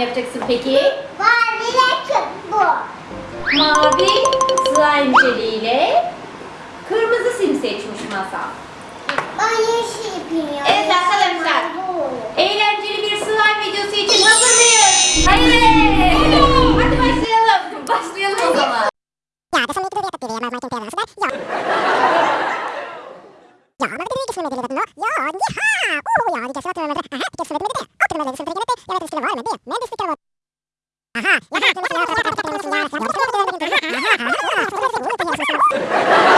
slime yapacaksın peki? Mavi renk bu. Mavi slime jeliyle kırmızı sim seçmiş Masal. Ben yeşil yapayım. Evet arkadaşlar. Ja, maar dat is niet dat nog. Ja, ja. Oh, ja, die kan zo met. Aha, die kan zo met dit. Ook met dit. Zo met dit. Ja, dat is wel met dit. Met dit kan Aha, ja,